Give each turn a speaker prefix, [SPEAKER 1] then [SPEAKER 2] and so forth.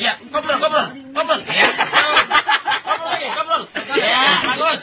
[SPEAKER 1] Iya, ngobrol, ngobrol, ngobrol. Ya. Ngobrol lagi, ngobrol. Ya, bagus.